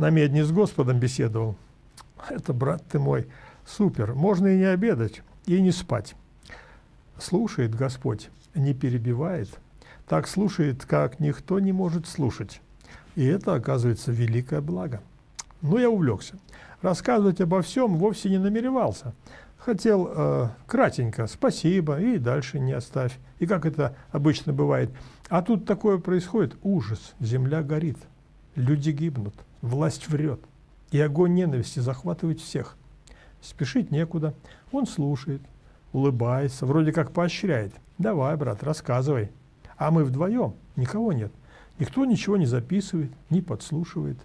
на медне с Господом беседовал. Это, брат ты мой, супер. Можно и не обедать, и не спать. Слушает Господь, не перебивает. Так слушает, как никто не может слушать. И это, оказывается, великое благо. Но я увлекся. Рассказывать обо всем вовсе не намеревался. Хотел э, кратенько «спасибо» и дальше не оставь. И как это обычно бывает. А тут такое происходит. Ужас. Земля горит. Люди гибнут. Власть врет. И огонь ненависти захватывает всех. Спешить некуда. Он слушает, улыбается, вроде как поощряет. «Давай, брат, рассказывай». А мы вдвоем, никого нет. Никто ничего не записывает, не подслушивает.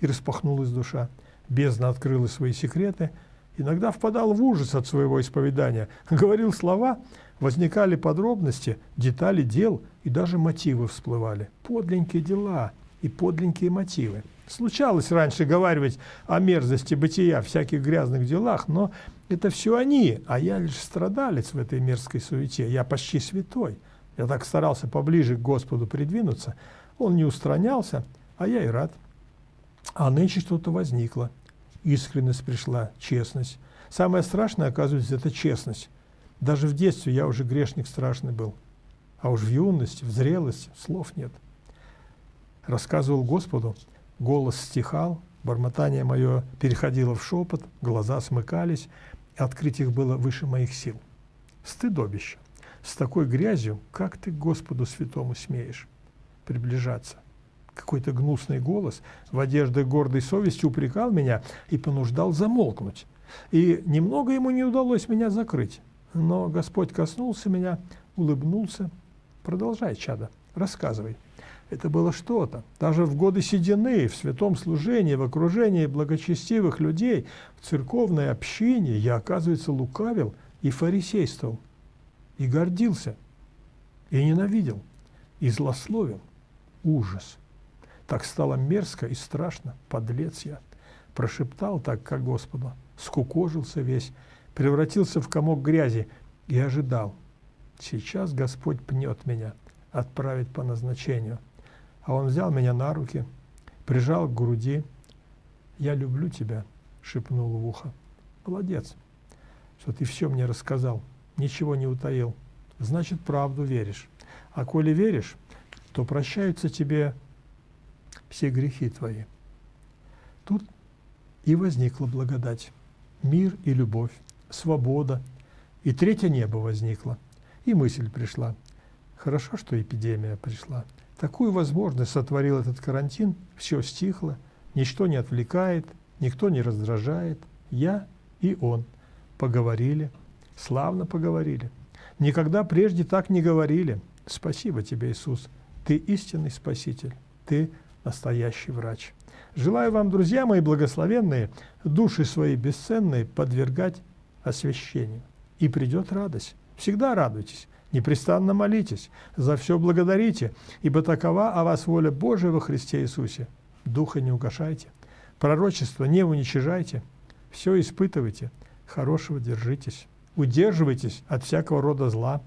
И распахнулась душа. Бездна открыла свои секреты. Иногда впадал в ужас от своего исповедания. Говорил слова, возникали подробности, детали дел и даже мотивы всплывали. Подленькие дела и подленькие мотивы. Случалось раньше говаривать о мерзости бытия, всяких грязных делах, но это все они, а я лишь страдалец в этой мерзкой суете. Я почти святой. Я так старался поближе к Господу придвинуться. Он не устранялся, а я и рад. А нынче что-то возникло. Искренность пришла, честность. Самое страшное, оказывается, это честность. Даже в детстве я уже грешник страшный был. А уж в юности, в зрелости слов нет. Рассказывал Господу, голос стихал, бормотание мое переходило в шепот, глаза смыкались, открыть их было выше моих сил. Стыдобище. С такой грязью, как ты Господу святому смеешь приближаться? Какой-то гнусный голос в одежде гордой совести упрекал меня и понуждал замолкнуть. И немного ему не удалось меня закрыть. Но Господь коснулся меня, улыбнулся. Продолжай, чада, рассказывай. Это было что-то. Даже в годы седины, в святом служении, в окружении благочестивых людей, в церковной общине я, оказывается, лукавил и фарисействовал, и гордился, и ненавидел, и злословил. Ужас. Так стало мерзко и страшно, подлец я. Прошептал так, как Господу, скукожился весь, превратился в комок грязи и ожидал. Сейчас Господь пнет меня, отправит по назначению. А он взял меня на руки, прижал к груди. «Я люблю тебя», — шепнул в ухо. «Молодец, что ты все мне рассказал, ничего не утаил. Значит, правду веришь. А коли веришь, то прощаются тебе все грехи твои». Тут и возникла благодать, мир и любовь, свобода, и третье небо возникло, и мысль пришла. Хорошо, что эпидемия пришла. Такую возможность сотворил этот карантин, все стихло, ничто не отвлекает, никто не раздражает. Я и он поговорили, славно поговорили. Никогда прежде так не говорили. Спасибо тебе, Иисус. Ты истинный Спаситель, ты настоящий врач. Желаю вам, друзья мои благословенные, души свои бесценные подвергать освящению. И придет радость. Всегда радуйтесь. Непрестанно молитесь, за все благодарите, ибо такова о вас воля Божия во Христе Иисусе. Духа не угошайте, пророчество не уничижайте, все испытывайте, хорошего держитесь, удерживайтесь от всякого рода зла.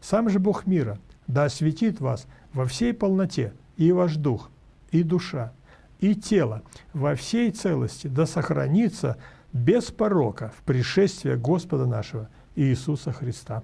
Сам же Бог мира да осветит вас во всей полноте, и ваш дух, и душа, и тело во всей целости, да сохранится без порока в пришествие Господа нашего Иисуса Христа.